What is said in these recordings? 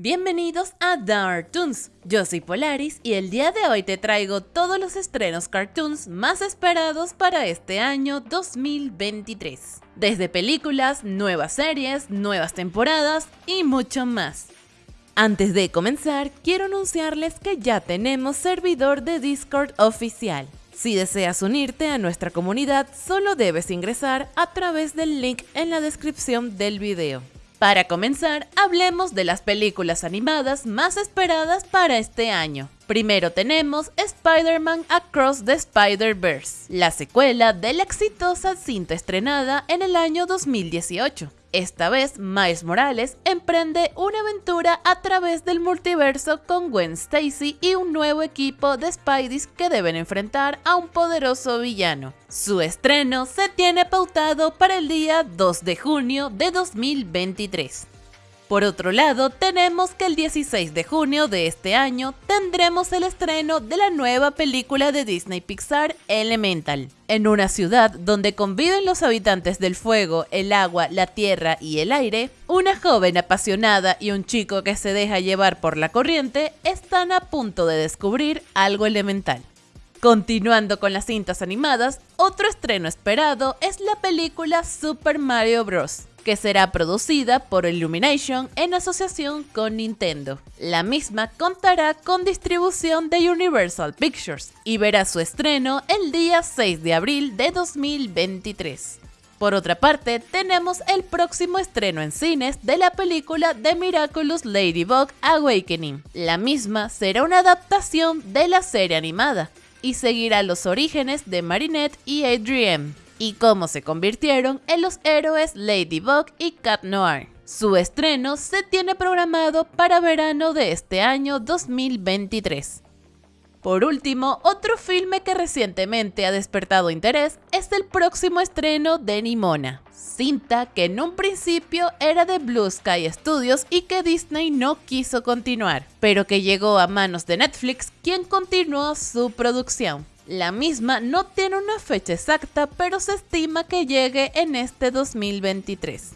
Bienvenidos a Dark Toons, yo soy Polaris y el día de hoy te traigo todos los estrenos cartoons más esperados para este año 2023. Desde películas, nuevas series, nuevas temporadas y mucho más. Antes de comenzar, quiero anunciarles que ya tenemos servidor de Discord oficial. Si deseas unirte a nuestra comunidad, solo debes ingresar a través del link en la descripción del video. Para comenzar, hablemos de las películas animadas más esperadas para este año. Primero tenemos Spider-Man Across the Spider-Verse, la secuela de la exitosa cinta estrenada en el año 2018. Esta vez, Miles Morales emprende una aventura a través del multiverso con Gwen Stacy y un nuevo equipo de Spideys que deben enfrentar a un poderoso villano. Su estreno se tiene pautado para el día 2 de junio de 2023. Por otro lado, tenemos que el 16 de junio de este año tendremos el estreno de la nueva película de Disney Pixar Elemental. En una ciudad donde conviven los habitantes del fuego, el agua, la tierra y el aire, una joven apasionada y un chico que se deja llevar por la corriente están a punto de descubrir algo elemental. Continuando con las cintas animadas, otro estreno esperado es la película Super Mario Bros que será producida por Illumination en asociación con Nintendo. La misma contará con distribución de Universal Pictures y verá su estreno el día 6 de abril de 2023. Por otra parte, tenemos el próximo estreno en cines de la película The Miraculous Ladybug Awakening. La misma será una adaptación de la serie animada y seguirá los orígenes de Marinette y Adrien y cómo se convirtieron en los héroes Ladybug y Cat Noir. Su estreno se tiene programado para verano de este año 2023. Por último, otro filme que recientemente ha despertado interés es el próximo estreno de Nimona, cinta que en un principio era de Blue Sky Studios y que Disney no quiso continuar, pero que llegó a manos de Netflix quien continuó su producción. La misma no tiene una fecha exacta, pero se estima que llegue en este 2023.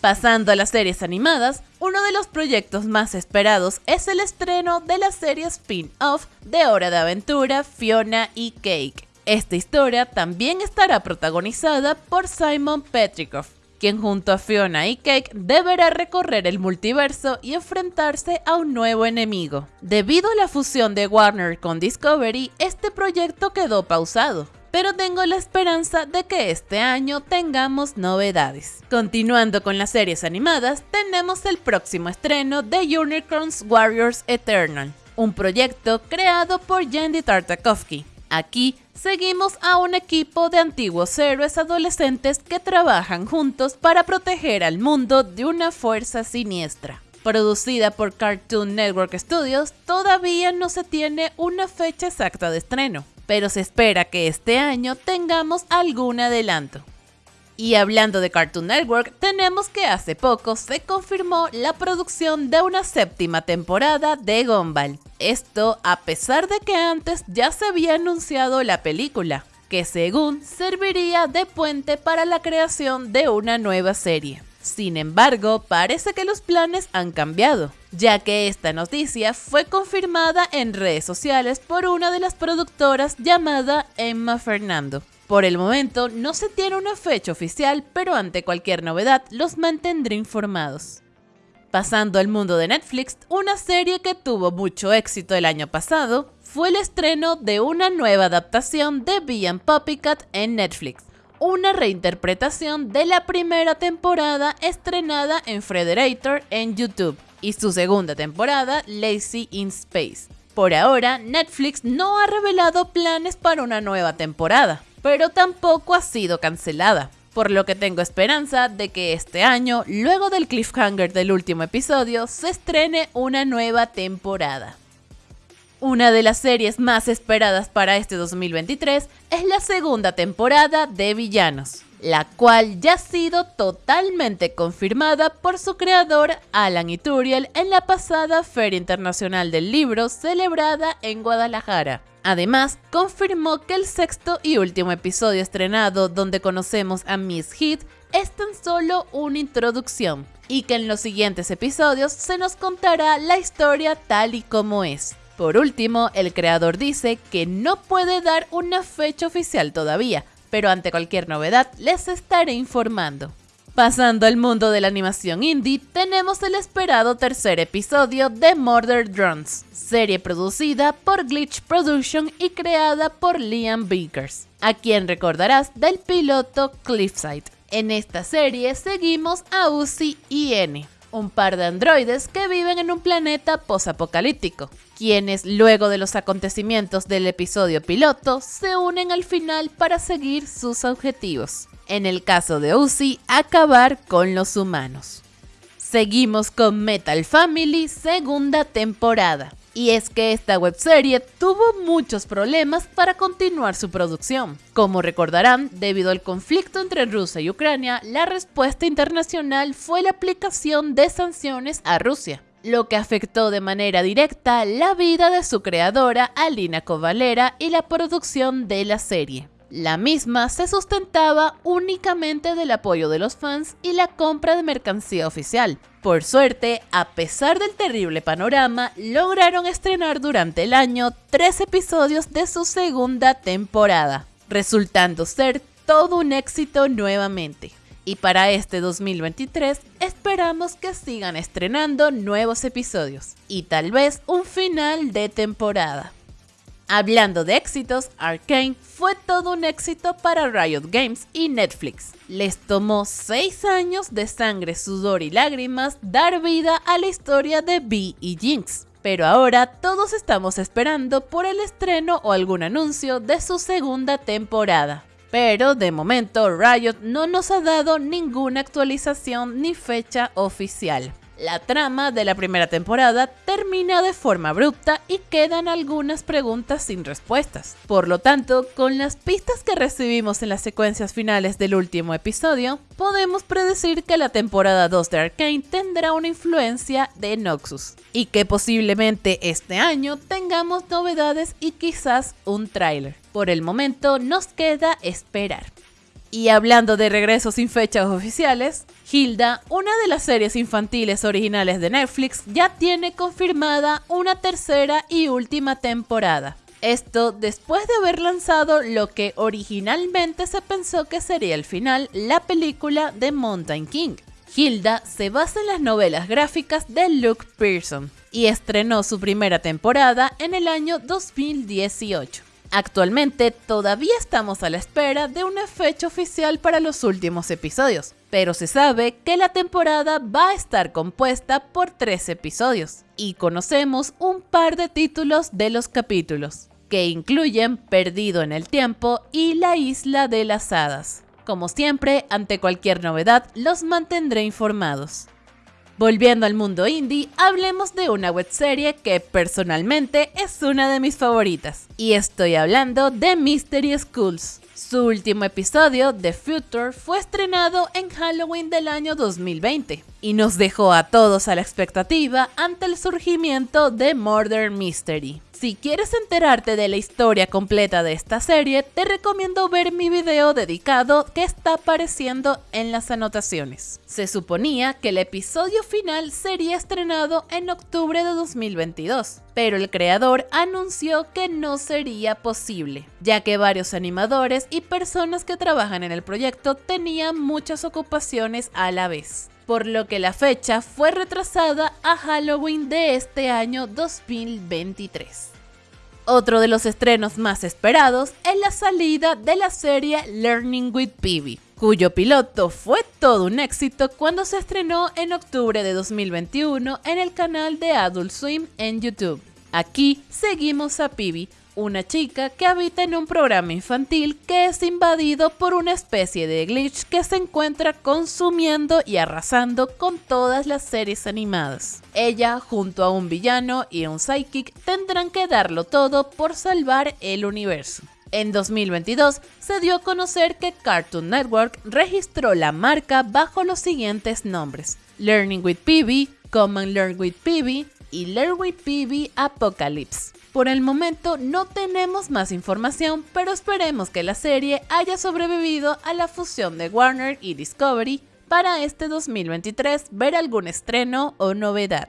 Pasando a las series animadas, uno de los proyectos más esperados es el estreno de la serie spin-off de Hora de Aventura Fiona y Cake. Esta historia también estará protagonizada por Simon Petrikoff, quien junto a Fiona y Cake deberá recorrer el multiverso y enfrentarse a un nuevo enemigo. Debido a la fusión de Warner con Discovery, este proyecto quedó pausado, pero tengo la esperanza de que este año tengamos novedades. Continuando con las series animadas, tenemos el próximo estreno de Unicorns Warriors Eternal, un proyecto creado por Jandy Tartakovsky. Aquí seguimos a un equipo de antiguos héroes adolescentes que trabajan juntos para proteger al mundo de una fuerza siniestra. Producida por Cartoon Network Studios, todavía no se tiene una fecha exacta de estreno, pero se espera que este año tengamos algún adelanto. Y hablando de Cartoon Network, tenemos que hace poco se confirmó la producción de una séptima temporada de Gumball. Esto a pesar de que antes ya se había anunciado la película, que según serviría de puente para la creación de una nueva serie. Sin embargo, parece que los planes han cambiado, ya que esta noticia fue confirmada en redes sociales por una de las productoras llamada Emma Fernando. Por el momento no se tiene una fecha oficial, pero ante cualquier novedad los mantendré informados. Pasando al mundo de Netflix, una serie que tuvo mucho éxito el año pasado fue el estreno de una nueva adaptación de Bee and Puppycat en Netflix, una reinterpretación de la primera temporada estrenada en Frederator en YouTube y su segunda temporada Lazy in Space. Por ahora, Netflix no ha revelado planes para una nueva temporada, pero tampoco ha sido cancelada, por lo que tengo esperanza de que este año, luego del cliffhanger del último episodio, se estrene una nueva temporada. Una de las series más esperadas para este 2023 es la segunda temporada de Villanos, la cual ya ha sido totalmente confirmada por su creador Alan Ituriel en la pasada Feria Internacional del Libro celebrada en Guadalajara. Además, confirmó que el sexto y último episodio estrenado donde conocemos a Miss Heath es tan solo una introducción, y que en los siguientes episodios se nos contará la historia tal y como es. Por último, el creador dice que no puede dar una fecha oficial todavía, pero ante cualquier novedad les estaré informando. Pasando al mundo de la animación indie, tenemos el esperado tercer episodio de Murder Drones, serie producida por Glitch Production y creada por Liam Bickers, a quien recordarás del piloto Cliffside. En esta serie seguimos a Uzi y N, un par de androides que viven en un planeta posapocalíptico, quienes luego de los acontecimientos del episodio piloto se unen al final para seguir sus objetivos en el caso de Uzi, acabar con los humanos. Seguimos con Metal Family segunda temporada. Y es que esta webserie tuvo muchos problemas para continuar su producción. Como recordarán, debido al conflicto entre Rusia y Ucrania, la respuesta internacional fue la aplicación de sanciones a Rusia, lo que afectó de manera directa la vida de su creadora Alina Kovalera y la producción de la serie. La misma se sustentaba únicamente del apoyo de los fans y la compra de mercancía oficial. Por suerte, a pesar del terrible panorama, lograron estrenar durante el año tres episodios de su segunda temporada, resultando ser todo un éxito nuevamente. Y para este 2023 esperamos que sigan estrenando nuevos episodios y tal vez un final de temporada. Hablando de éxitos, Arkane fue todo un éxito para Riot Games y Netflix. Les tomó 6 años de sangre, sudor y lágrimas dar vida a la historia de Bee y Jinx. Pero ahora todos estamos esperando por el estreno o algún anuncio de su segunda temporada. Pero de momento Riot no nos ha dado ninguna actualización ni fecha oficial. La trama de la primera temporada termina de forma abrupta y quedan algunas preguntas sin respuestas. Por lo tanto, con las pistas que recibimos en las secuencias finales del último episodio, podemos predecir que la temporada 2 de Arkane tendrá una influencia de Noxus y que posiblemente este año tengamos novedades y quizás un tráiler. Por el momento nos queda esperar. Y hablando de regresos sin fechas oficiales, Hilda, una de las series infantiles originales de Netflix, ya tiene confirmada una tercera y última temporada. Esto después de haber lanzado lo que originalmente se pensó que sería el final, la película de Mountain King. Hilda se basa en las novelas gráficas de Luke Pearson y estrenó su primera temporada en el año 2018. Actualmente todavía estamos a la espera de una fecha oficial para los últimos episodios, pero se sabe que la temporada va a estar compuesta por tres episodios y conocemos un par de títulos de los capítulos, que incluyen Perdido en el Tiempo y La Isla de las Hadas. Como siempre, ante cualquier novedad, los mantendré informados. Volviendo al mundo indie, hablemos de una webserie que personalmente es una de mis favoritas. Y estoy hablando de Mystery Schools. Su último episodio, The Future, fue estrenado en Halloween del año 2020 y nos dejó a todos a la expectativa ante el surgimiento de Murder Mystery. Si quieres enterarte de la historia completa de esta serie, te recomiendo ver mi video dedicado que está apareciendo en las anotaciones. Se suponía que el episodio final sería estrenado en octubre de 2022, pero el creador anunció que no sería posible, ya que varios animadores y personas que trabajan en el proyecto tenían muchas ocupaciones a la vez por lo que la fecha fue retrasada a Halloween de este año 2023. Otro de los estrenos más esperados es la salida de la serie Learning with Peewee, cuyo piloto fue todo un éxito cuando se estrenó en octubre de 2021 en el canal de Adult Swim en YouTube. Aquí seguimos a Peewee, una chica que habita en un programa infantil que es invadido por una especie de glitch que se encuentra consumiendo y arrasando con todas las series animadas. Ella, junto a un villano y un psychic, tendrán que darlo todo por salvar el universo. En 2022 se dio a conocer que Cartoon Network registró la marca bajo los siguientes nombres: Learning with PB, Common Learn with PB y Learn with PB Apocalypse. Por el momento no tenemos más información, pero esperemos que la serie haya sobrevivido a la fusión de Warner y Discovery para este 2023 ver algún estreno o novedad.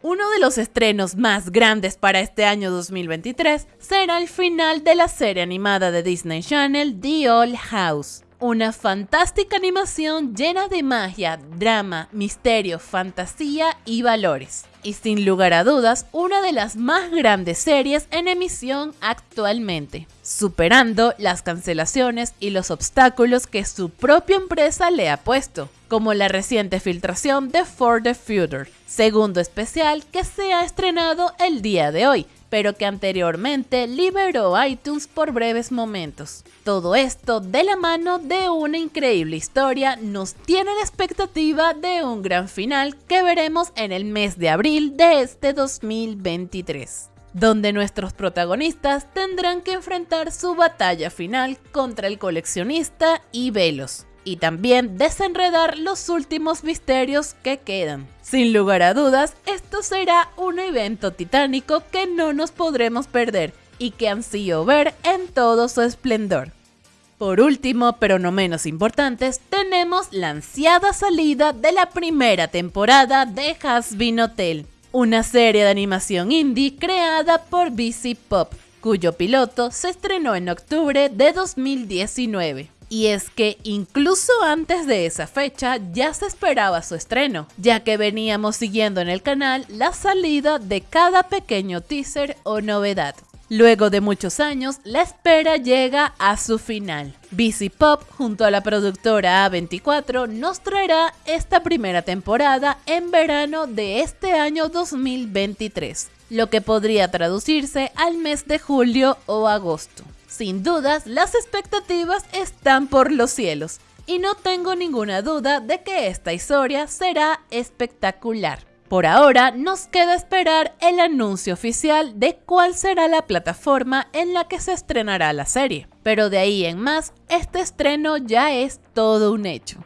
Uno de los estrenos más grandes para este año 2023 será el final de la serie animada de Disney Channel The Old House. Una fantástica animación llena de magia, drama, misterio, fantasía y valores. Y sin lugar a dudas, una de las más grandes series en emisión actualmente, superando las cancelaciones y los obstáculos que su propia empresa le ha puesto, como la reciente filtración de For the Future, segundo especial que se ha estrenado el día de hoy, pero que anteriormente liberó iTunes por breves momentos. Todo esto de la mano de una increíble historia nos tiene la expectativa de un gran final que veremos en el mes de abril de este 2023 donde nuestros protagonistas tendrán que enfrentar su batalla final contra el coleccionista y Velos, y también desenredar los últimos misterios que quedan. Sin lugar a dudas, esto será un evento titánico que no nos podremos perder y que ansío ver en todo su esplendor. Por último, pero no menos importantes, tenemos la ansiada salida de la primera temporada de Hasbin Hotel, una serie de animación indie creada por BC Pop, cuyo piloto se estrenó en octubre de 2019. Y es que incluso antes de esa fecha ya se esperaba su estreno, ya que veníamos siguiendo en el canal la salida de cada pequeño teaser o novedad. Luego de muchos años, la espera llega a su final. BC Pop, junto a la productora A24, nos traerá esta primera temporada en verano de este año 2023, lo que podría traducirse al mes de julio o agosto. Sin dudas, las expectativas están por los cielos y no tengo ninguna duda de que esta historia será espectacular. Por ahora nos queda esperar el anuncio oficial de cuál será la plataforma en la que se estrenará la serie, pero de ahí en más, este estreno ya es todo un hecho.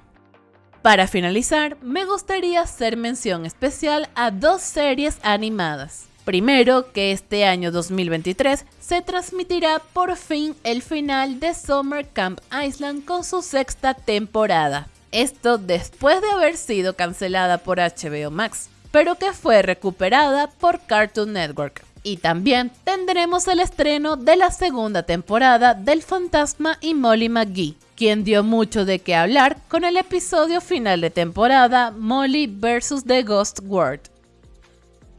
Para finalizar, me gustaría hacer mención especial a dos series animadas. Primero, que este año 2023 se transmitirá por fin el final de Summer Camp Island con su sexta temporada. Esto después de haber sido cancelada por HBO Max, pero que fue recuperada por Cartoon Network. Y también tendremos el estreno de la segunda temporada del Fantasma y Molly McGee, quien dio mucho de qué hablar con el episodio final de temporada Molly vs. The Ghost World.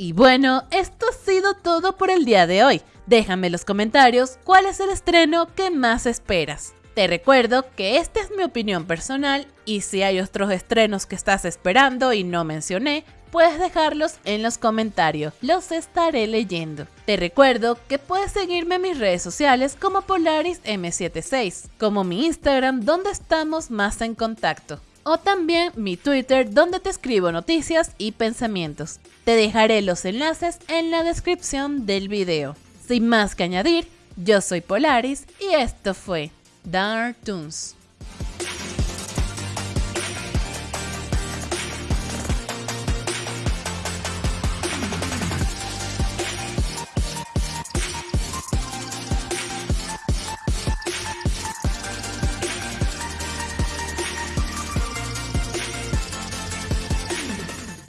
Y bueno, esto ha sido todo por el día de hoy. Déjame en los comentarios cuál es el estreno que más esperas. Te recuerdo que esta es mi opinión personal y si hay otros estrenos que estás esperando y no mencioné, puedes dejarlos en los comentarios, los estaré leyendo. Te recuerdo que puedes seguirme en mis redes sociales como Polaris M76, como mi Instagram donde estamos más en contacto o también mi Twitter donde te escribo noticias y pensamientos. Te dejaré los enlaces en la descripción del video. Sin más que añadir, yo soy Polaris y esto fue Dark Toons.